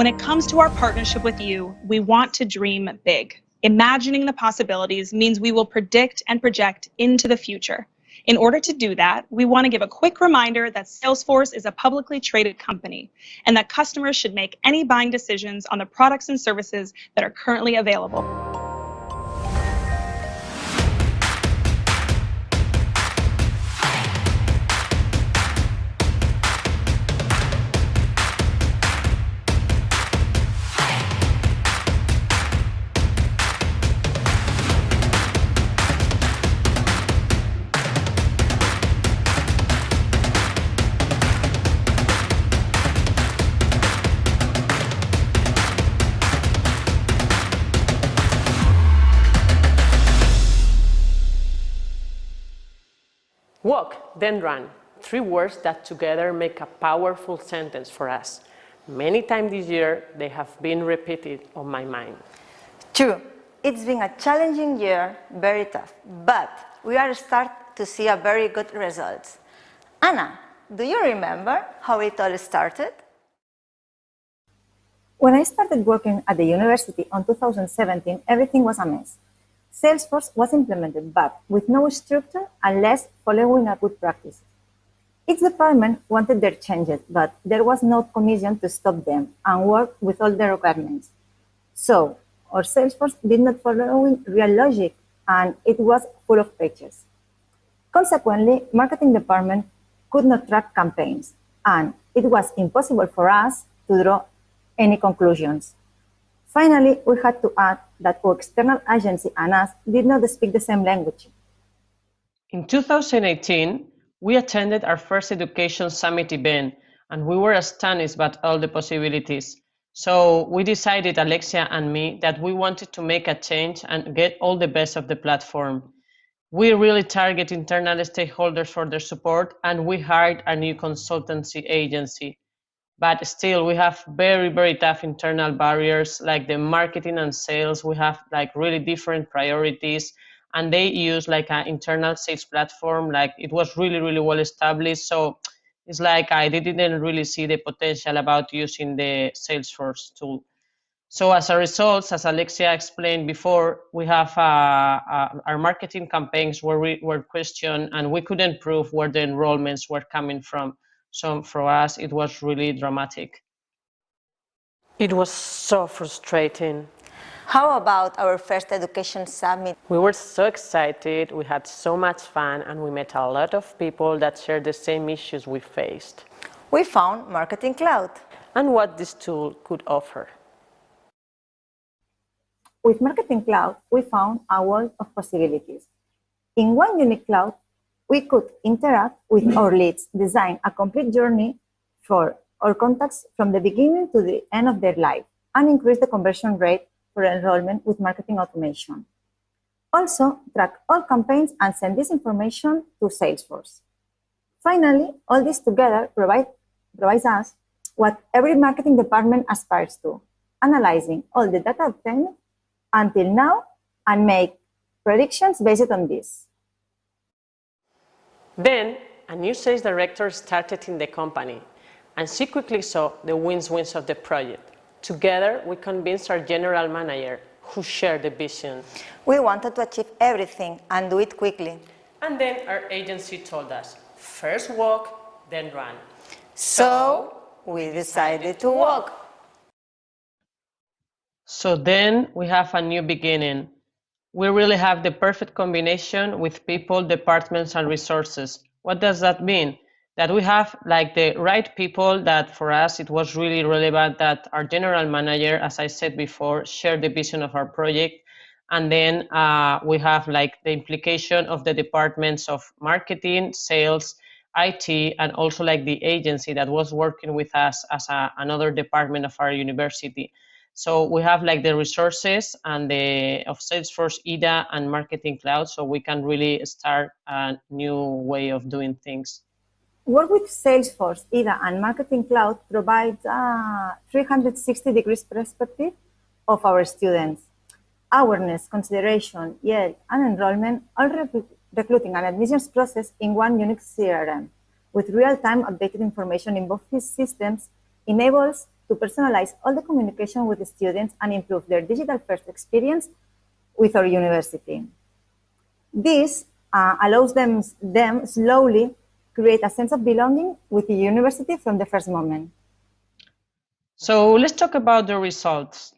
When it comes to our partnership with you, we want to dream big. Imagining the possibilities means we will predict and project into the future. In order to do that, we want to give a quick reminder that Salesforce is a publicly traded company and that customers should make any buying decisions on the products and services that are currently available. Then run. Three words that together make a powerful sentence for us. Many times this year, they have been repeated on my mind. True. It's been a challenging year, very tough, but we are starting to see a very good results. Anna, do you remember how it all started? When I started working at the university in 2017, everything was a mess. Salesforce was implemented, but with no structure unless following a good practice. Each department wanted their changes, but there was no commission to stop them and work with all the requirements. So our Salesforce did not follow real logic and it was full of pages. Consequently, marketing department could not track campaigns and it was impossible for us to draw any conclusions. Finally, we had to add that our external agency and us did not speak the same language. In 2018, we attended our first Education Summit event, and we were astonished by all the possibilities. So we decided, Alexia and me, that we wanted to make a change and get all the best of the platform. We really target internal stakeholders for their support, and we hired a new consultancy agency but still we have very very tough internal barriers like the marketing and sales. We have like really different priorities and they use like an internal sales platform. Like it was really really well established so it's like i didn't really see the potential about using the salesforce tool. So as a result as alexia explained before we have uh, uh, our marketing campaigns were, were questioned and we couldn't prove where the enrollments were coming from so for us, it was really dramatic. It was so frustrating. How about our first education summit? We were so excited, we had so much fun, and we met a lot of people that shared the same issues we faced. We found Marketing Cloud. And what this tool could offer. With Marketing Cloud, we found a world of possibilities. In one unique cloud, we could interact with our leads, design a complete journey for our contacts from the beginning to the end of their life, and increase the conversion rate for enrollment with marketing automation. Also, track all campaigns and send this information to Salesforce. Finally, all this together provide, provides us what every marketing department aspires to, analyzing all the data obtained until now and make predictions based on this. Then, a new sales director started in the company, and she quickly saw the wins-wins of the project. Together, we convinced our general manager, who shared the vision. We wanted to achieve everything and do it quickly. And then our agency told us, first walk, then run. So, we decided to walk. So then we have a new beginning we really have the perfect combination with people, departments, and resources. What does that mean? That we have like the right people that for us it was really relevant that our general manager, as I said before, shared the vision of our project. And then uh, we have like the implication of the departments of marketing, sales, IT, and also like the agency that was working with us as a, another department of our university. So we have like the resources and the of Salesforce, EDA, and Marketing Cloud, so we can really start a new way of doing things. Work with Salesforce, EDA, and Marketing Cloud provides a 360 degrees perspective of our students. Awareness, consideration, yield, and enrollment, all recruiting and admissions process in one unique CRM with real-time updated information in both these systems enables to personalize all the communication with the students and improve their digital first experience with our university. This uh, allows them, them slowly create a sense of belonging with the university from the first moment. So let's talk about the results.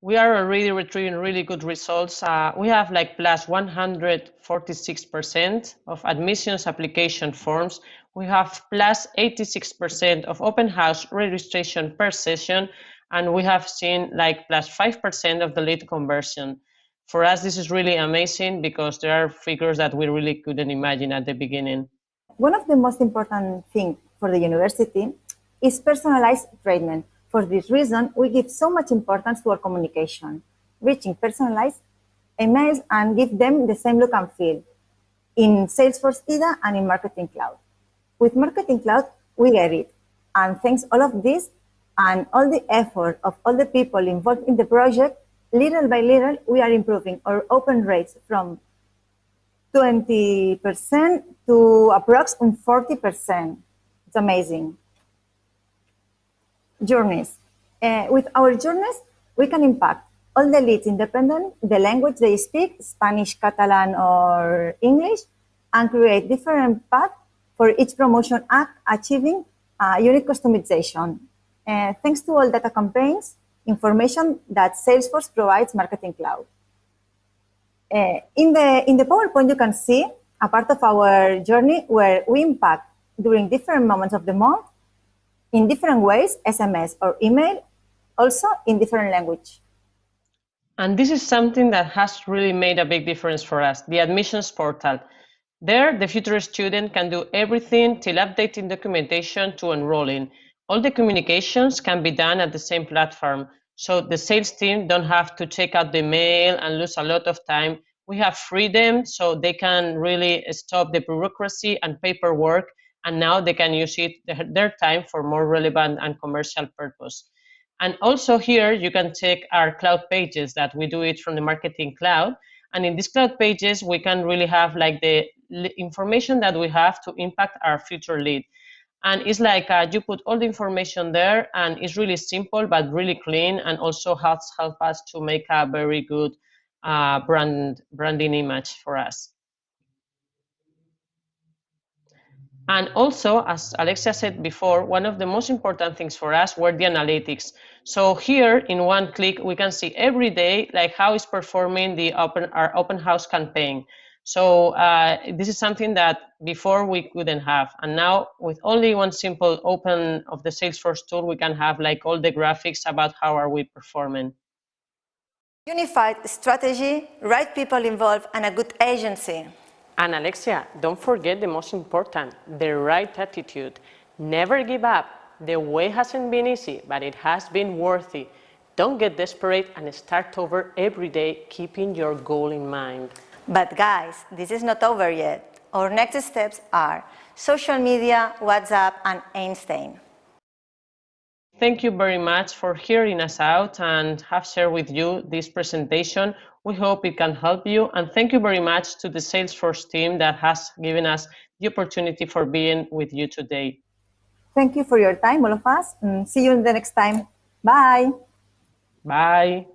We are already retrieving really good results. Uh, we have like plus 146% of admissions application forms. We have plus 86% of open house registration per session, and we have seen like plus 5% of the lead conversion. For us, this is really amazing because there are figures that we really couldn't imagine at the beginning. One of the most important things for the university is personalized treatment. For this reason, we give so much importance to our communication, reaching personalized emails and give them the same look and feel in Salesforce EDA and in Marketing Cloud. With Marketing Cloud, we get it. And thanks all of this and all the effort of all the people involved in the project, little by little, we are improving our open rates from 20% to approximately 40%. It's amazing. Journeys. Uh, with our journeys, we can impact all the leads independent, the language they speak, Spanish, Catalan, or English, and create different paths for each promotion act achieving uh, unique customization. Uh, thanks to all data campaigns, information that Salesforce provides Marketing Cloud. Uh, in, the, in the PowerPoint, you can see a part of our journey where we impact during different moments of the month in different ways, SMS or email, also in different language. And this is something that has really made a big difference for us, the admissions portal. There, the future student can do everything till updating documentation to enrolling. All the communications can be done at the same platform, so the sales team don't have to check out the mail and lose a lot of time. We have freedom, so they can really stop the bureaucracy and paperwork, and now they can use it their time for more relevant and commercial purpose. And also here, you can check our cloud pages that we do it from the marketing cloud. And in these cloud pages, we can really have like the information that we have to impact our future lead. And it's like uh, you put all the information there and it's really simple, but really clean and also helps help us to make a very good uh, brand branding image for us. And also, as Alexia said before, one of the most important things for us were the analytics. So here in one click, we can see every day like how is performing the open our open house campaign. So uh, this is something that before we couldn't have. And now with only one simple open of the Salesforce tool, we can have like all the graphics about how are we performing. Unified strategy, right people involved, and a good agency. And Alexia, don't forget the most important, the right attitude. Never give up. The way hasn't been easy, but it has been worthy. Don't get desperate and start over every day, keeping your goal in mind. But guys, this is not over yet. Our next steps are social media, WhatsApp, and Einstein. Thank you very much for hearing us out and have shared with you this presentation. We hope it can help you. And thank you very much to the Salesforce team that has given us the opportunity for being with you today. Thank you for your time, all of us. And see you in the next time. Bye. Bye.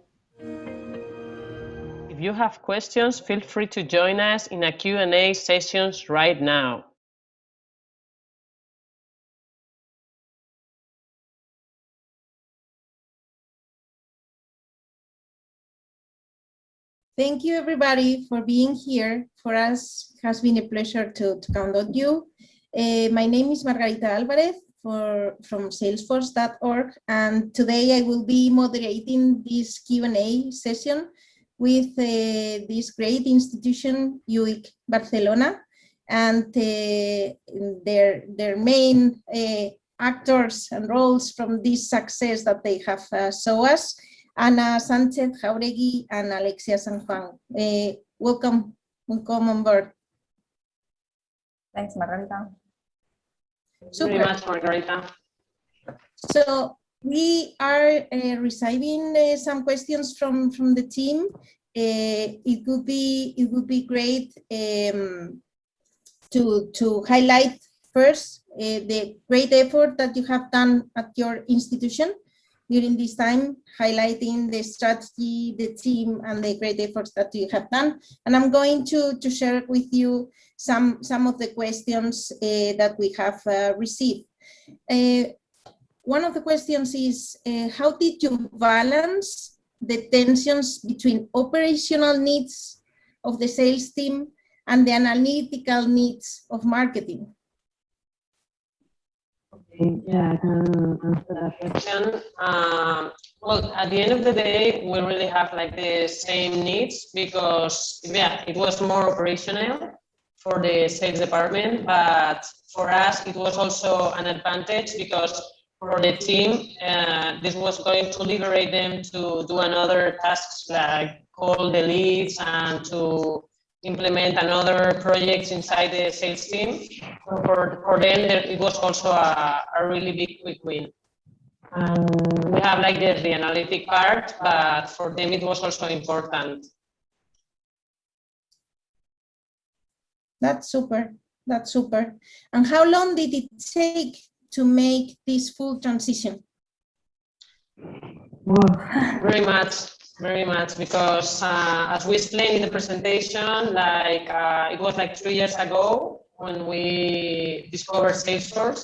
If you have questions, feel free to join us in a Q&A sessions right now. Thank you, everybody, for being here. For us, it has been a pleasure to, to count on you. Uh, my name is Margarita Alvarez for, from salesforce.org, and today I will be moderating this Q&A session with uh, this great institution, UIC Barcelona, and uh, their, their main uh, actors and roles from this success that they have uh, shown us. Ana Sanchez Jauregui and Alexia San Juan. Uh, welcome, welcome on board. Thanks, Margarita. Super. Very much, Margarita. So we are uh, receiving uh, some questions from from the team. Uh, it would be it would be great um, to to highlight first uh, the great effort that you have done at your institution during this time, highlighting the strategy, the team, and the great efforts that you have done. And I'm going to, to share with you some, some of the questions uh, that we have uh, received. Uh, one of the questions is, uh, how did you balance the tensions between operational needs of the sales team and the analytical needs of marketing? Yeah, I can that question. Um, well, at the end of the day, we really have like the same needs because, yeah, it was more operational for the sales department, but for us, it was also an advantage because for the team, uh, this was going to liberate them to do another tasks like call the leads and to implement another projects inside the sales team. So for, for them, it was also a, a really big quick win. And we have like the, the analytic part, but for them it was also important. That's super. That's super. And how long did it take to make this full transition? Very much, very much, because uh, as we explained in the presentation, like uh, it was like three years ago when we discovered Salesforce,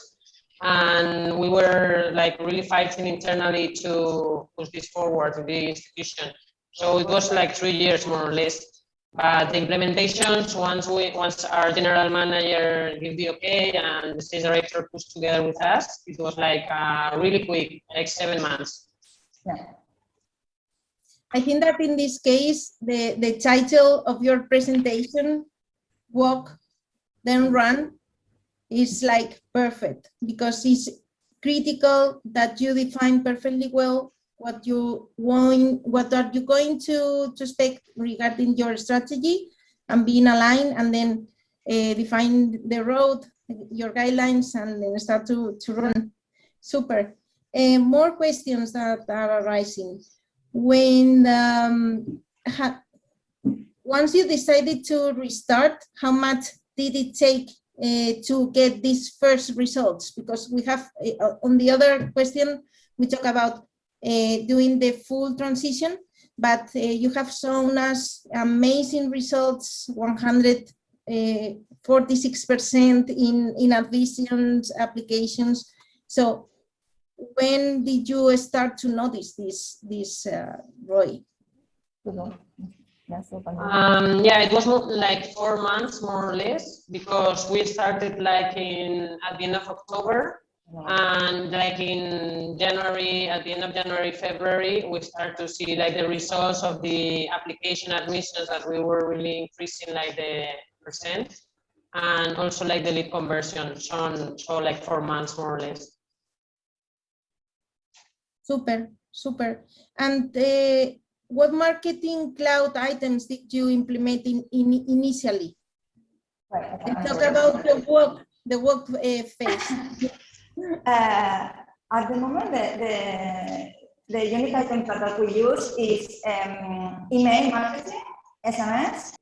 and we were like really fighting internally to push this forward in the institution. So it was like three years more or less. But the implementations, once we, once our general manager gave the okay and the sales director pushed together with us, it was like uh, really quick, like seven months. I think that in this case, the, the title of your presentation, Walk, Then Run, is like perfect because it's critical that you define perfectly well what you want, what are you going to, to expect regarding your strategy and being aligned and then uh, define the road, your guidelines and then start to, to run. Super. Uh, more questions that are arising. When, um, once you decided to restart, how much did it take uh, to get these first results? Because we have, uh, on the other question, we talk about uh, doing the full transition, but uh, you have shown us amazing results, 146% in, in additions, applications. So when did you start to notice this, this uh, ROI? Um, yeah, it was like four months more or less because we started like in at the end of October. And like in January, at the end of January, February, we start to see like the results of the application admissions that we were really increasing like the percent. And also like the lead conversion, so, so like four months more or less. Super, super. And uh, what marketing cloud items did you implement in, in initially? Right, And talk about the work, the work uh, phase. Uh, at the moment, the, the, the unique items that we use is um, email marketing, SMS,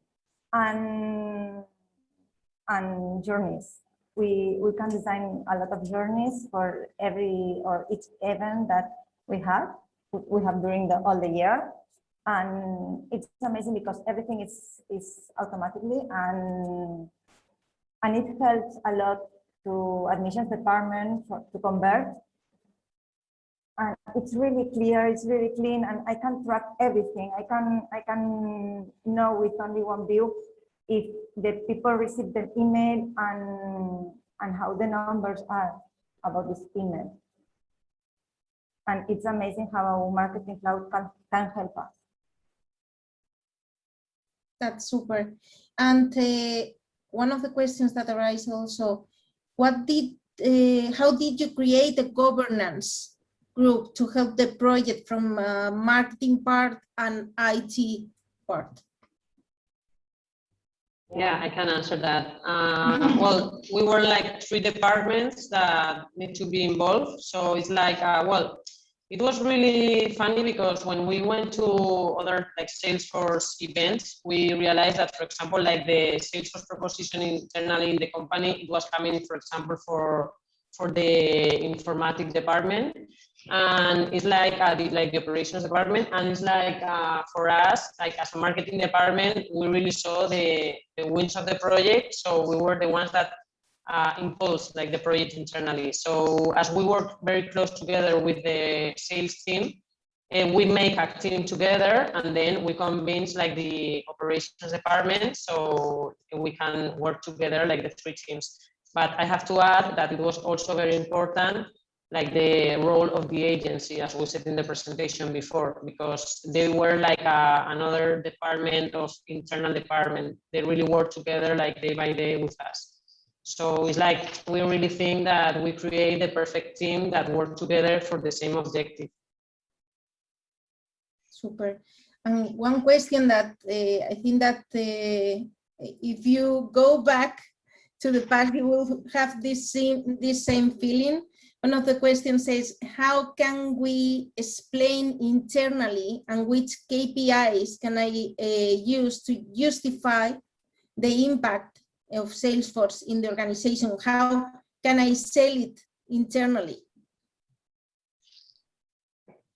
and, and journeys. We, we can design a lot of journeys for every or each event that we have, we have during the, all the year. And it's amazing because everything is, is automatically and, and it helps a lot to admissions department for, to convert. And it's really clear, it's really clean, and I can track everything. I can I can know with only one view if the people receive the email and and how the numbers are about this email. And it's amazing how our Marketing Cloud can, can help us. That's super. And uh, one of the questions that arise also, what did, uh, how did you create a governance group to help the project from uh, marketing part and IT part? Yeah, I can answer that. Uh, well, we were like three departments that need to be involved. So it's like, uh, well, it was really funny because when we went to other like Salesforce events, we realized that, for example, like the Salesforce proposition internally in the company, it was coming, for example, for for the informatics department. and it's like uh, the, like the operations department, and it's like uh, for us, like as a marketing department, we really saw the, the wins of the project, so we were the ones that uh, like the project internally. So as we work very close together with the sales team, and we make a team together and then we convince like the operations department so we can work together like the three teams. But i have to add that it was also very important like the role of the agency as we said in the presentation before because they were like a, another department of internal department. They really work together like day by day with us so it's like we really think that we create the perfect team that work together for the same objective Super. And one question that uh, I think that uh, if you go back to the past, you will have this same, this same feeling. One of the questions says, how can we explain internally and which KPIs can I uh, use to justify the impact of Salesforce in the organization? How can I sell it internally?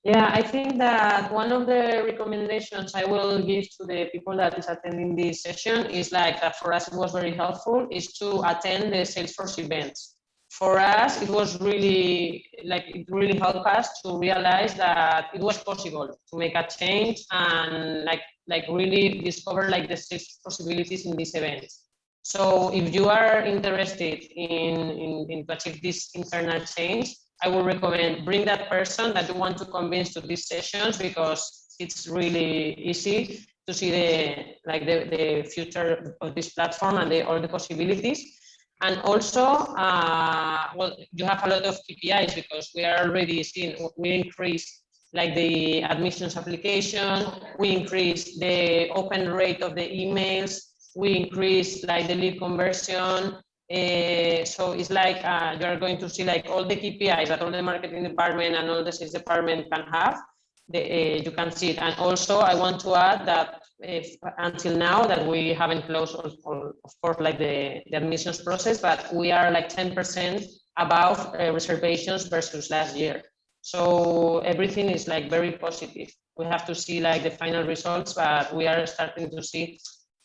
Yeah, I think that one of the recommendations I will give to the people that is attending this session is like that for us it was very helpful is to attend the Salesforce events. For us, it was really like it really helped us to realize that it was possible to make a change and like like really discover like the six possibilities in these events. So if you are interested in, in, in to achieve this internal change, I would recommend bring that person that you want to convince to these sessions because it's really easy to see the like the, the future of this platform and the, all the possibilities. And also, uh, well, you have a lot of KPIs because we are already seeing we increase like the admissions application, we increase the open rate of the emails, we increase like the lead conversion, uh, so it's like uh, you are going to see like all the KPIs that all the marketing department and all the sales department can have. The, uh, you can see it. And also I want to add that if, until now that we haven't closed, all, all, of course, like the, the admissions process, but we are like 10% above reservations versus last year. So everything is like very positive. We have to see like the final results, but we are starting to see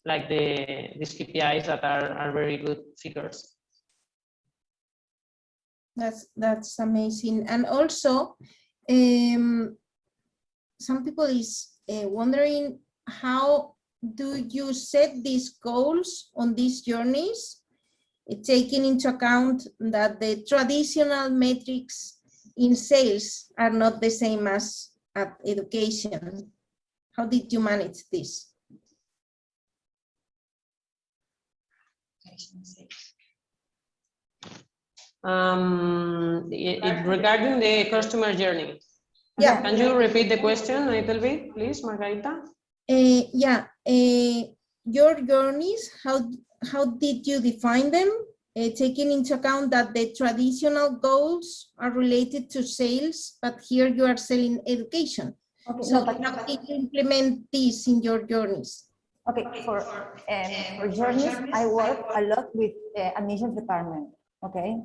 like the these KPIs that are, are very good figures. That's that's amazing. And also, um, some people is uh, wondering how do you set these goals on these journeys, uh, taking into account that the traditional metrics in sales are not the same as at education. How did you manage this? Um, it, it, regarding the customer journey. Yeah. Can you repeat the question a little bit, please, Margarita? Uh, yeah. Uh, your journeys, how, how did you define them? Uh, taking into account that the traditional goals are related to sales, but here you are selling education. Okay, so no, how did you implement this in your journeys? Okay, for um, for journeys, I work a lot with uh, admissions department. Okay,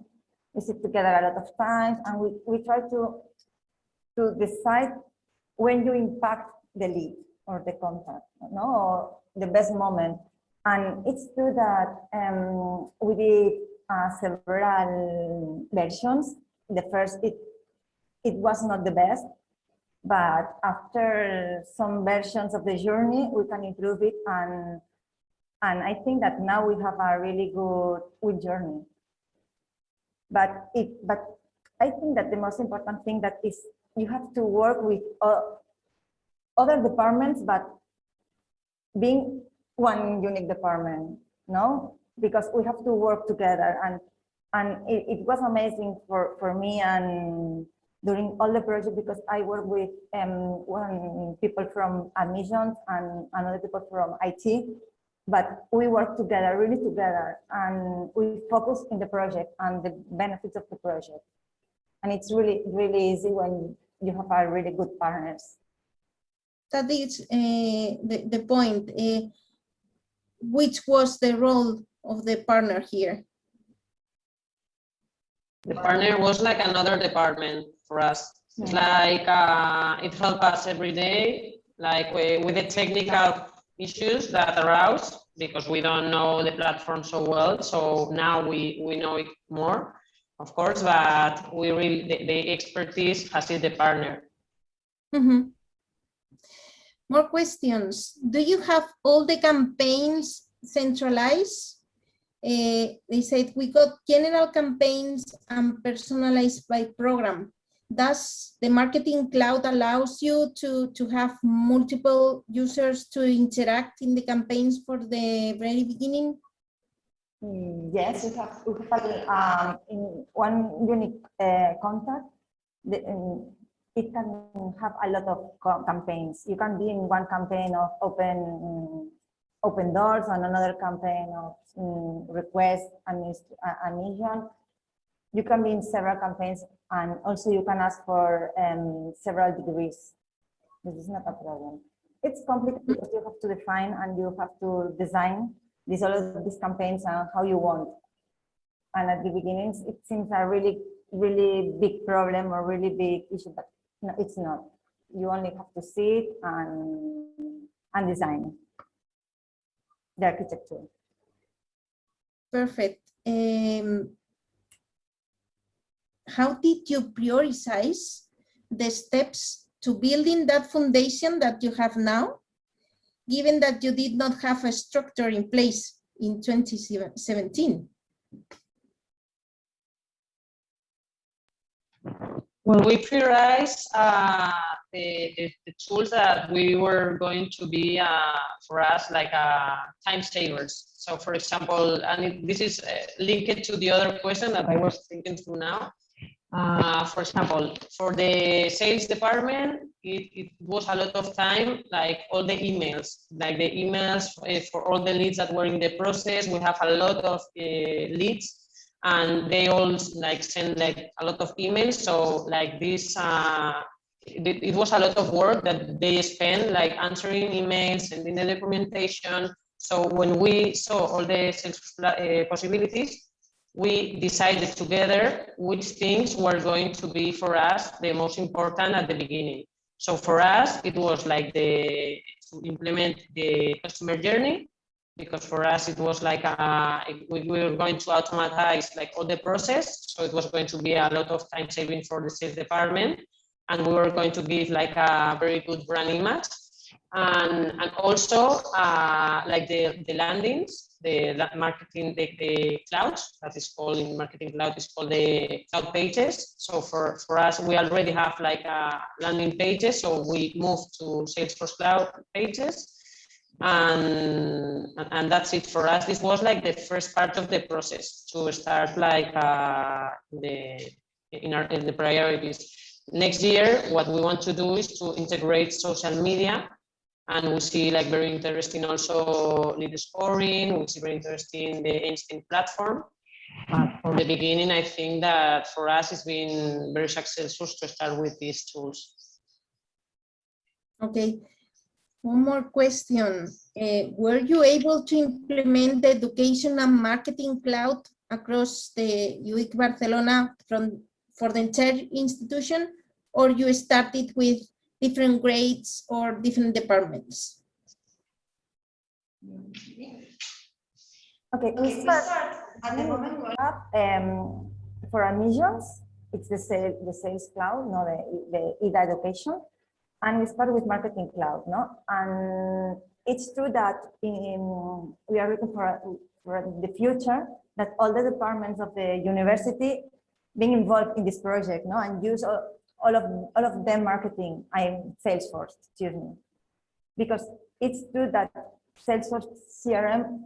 we sit together a lot of times, and we we try to to decide when you impact the lead or the contact, no, or the best moment. And it's true that um, we did uh, several versions. The first, it it was not the best, but after some versions of the journey, we can improve it. And, and I think that now we have a really good, good journey. But, it, but I think that the most important thing that is you have to work with uh, other departments, but being one unique department, no? Because we have to work together and and it, it was amazing for, for me and during all the project because I work with um, one people from admissions and another people from IT, but we work together, really together, and we focus in the project and the benefits of the project. And it's really, really easy when you have a really good partners. That is uh, the, the point. Uh, which was the role of the partner here? The partner was like another department for us. It's like uh, it helps us every day, like with, with the technical issues that arouse because we don't know the platform so well. So now we, we know it more, of course, but we really, the, the expertise has it the partner. Mhm. More questions. Do you have all the campaigns centralized? Eh, they said we got general campaigns and personalized by program. Does the marketing cloud allows you to, to have multiple users to interact in the campaigns for the very beginning? Mm, Yes, we have, we have um, in one unique uh, contact. The, um, it can have a lot of campaigns. You can be in one campaign of open open doors and another campaign of mm, request adminis- uh, admission. You can be in several campaigns and also you can ask for um, several degrees. This is not a problem. It's complicated because you have to define and you have to design these all of these campaigns and how you want. And at the beginnings, it seems a really, really big problem or really big issue, but no, it's not. You only have to see it and, and design the architecture. Perfect. Um, how did you prioritize the steps to building that foundation that you have now, given that you did not have a structure in place in 2017? Well, we prioritize uh, the, the, the tools that we were going to be uh, for us like uh, time savers. So for example, and this is uh, linked to the other question that I was thinking through now. Uh, for example, for the sales department, it, it was a lot of time, like all the emails, like the emails uh, for all the leads that were in the process. We have a lot of uh, leads and they all like send like a lot of emails. So like this, uh, it, it was a lot of work that they spent like answering emails, and sending the documentation. So when we saw all the sales uh, possibilities, we decided together which things were going to be for us the most important at the beginning. So for us, it was like the to implement the customer journey because for us it was like a, we, we were going to automatize like all the process. So it was going to be a lot of time saving for the sales department. And we were going to give like a very good brand image. And, and also uh, like the, the landings, the marketing, the, the cloud that is called in marketing cloud is called the cloud pages. So for, for us, we already have like a landing pages. So we move to Salesforce cloud pages and and that's it for us this was like the first part of the process to start like uh, the in our in the priorities next year what we want to do is to integrate social media and we see like very interesting also lead scoring we see very interesting the Einstein platform but for the beginning i think that for us it's been very successful to start with these tools Okay. One more question. Uh, were you able to implement the education and marketing cloud across the UIC Barcelona from for the entire institution, or you started with different grades or different departments? Okay, we start at the moment we have um, for admissions, it's the sales, the sales cloud, no, the, the EDA education. And we start with marketing cloud, no? And it's true that in, we are looking for, for the future that all the departments of the university being involved in this project, no? And use all, all of all of them marketing, I'm Salesforce, excuse me. Because it's true that Salesforce CRM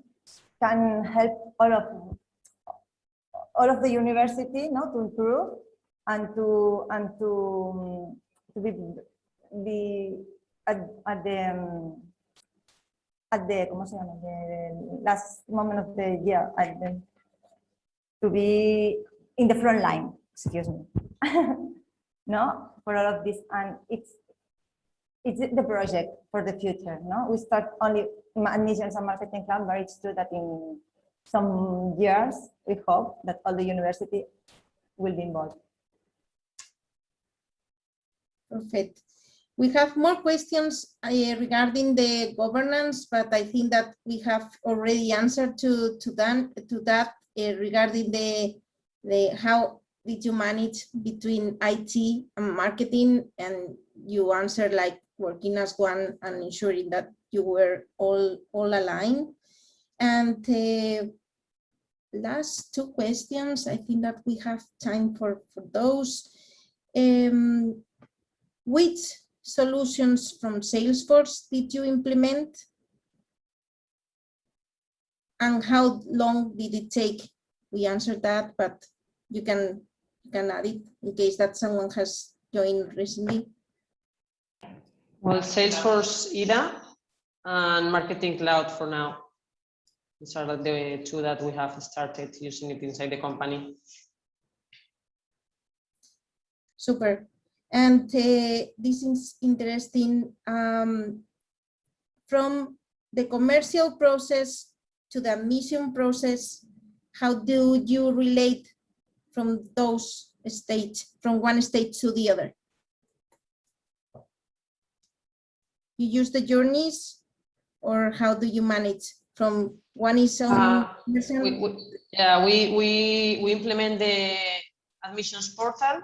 can help all of all of the university no, to improve and to and to, to be be at, at the um, at the ¿cómo se llama? The last moment of the year at the, to be in the front line excuse me no for all of this and it's it's the project for the future no we start only admissions and marketing cloud but it's true that in some years we hope that all the university will be involved Perfect. We have more questions uh, regarding the governance, but I think that we have already answered to to that to that uh, regarding the the how did you manage between IT and marketing, and you answered like working as one and ensuring that you were all all aligned. And uh, last two questions, I think that we have time for for those. Um, which solutions from Salesforce did you implement? And how long did it take? We answered that, but you can, can add it in case that someone has joined recently. Well, Salesforce EDA and Marketing Cloud for now. These are the two that we have started using it inside the company. Super. And uh, this is interesting. Um, from the commercial process to the mission process, how do you relate from those states, from one state to the other? You use the journeys or how do you manage from one is on Uh. We, we, yeah, we, we, we implement the admissions portal.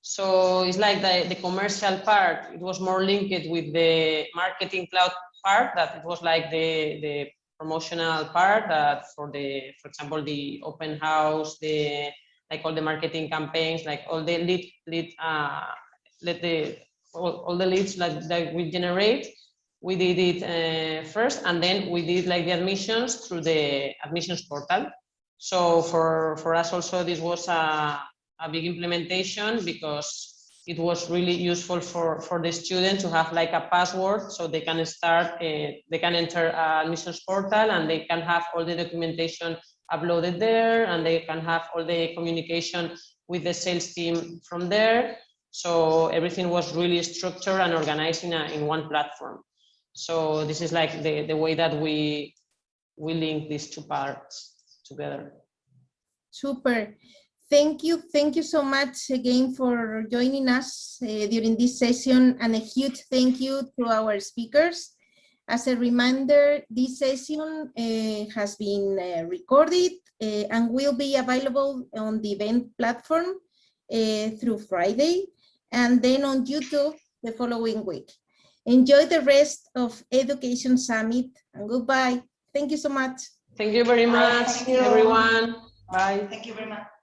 So it's like the, the commercial part, it was more linked with the marketing cloud part that it was like the, the promotional part that for the, for example, the open house, the, like all the marketing campaigns, like all the lead, lead, uh, let the, all, all the leads that, that we generate, we did it uh, first and then we did like the admissions through the admissions portal. So for, for us also, this was a, a big implementation because it was really useful for, for the student to have like a password so they can start, uh, they can enter admissions portal and they can have all the documentation uploaded there and they can have all the communication with the sales team from there. So everything was really structured and organized in, a, in one platform. So this is like the, the way that we, we link these two parts together. Super. Thank you. Thank you so much again for joining us uh, during this session and a huge thank you to our speakers. As a reminder, this session uh, has been uh, recorded uh, and will be available on the event platform uh, through Friday and then on YouTube the following week. Enjoy the rest of Education Summit and goodbye. Thank you so much. Thank you very much, thank you. everyone. Bye. Thank you very much.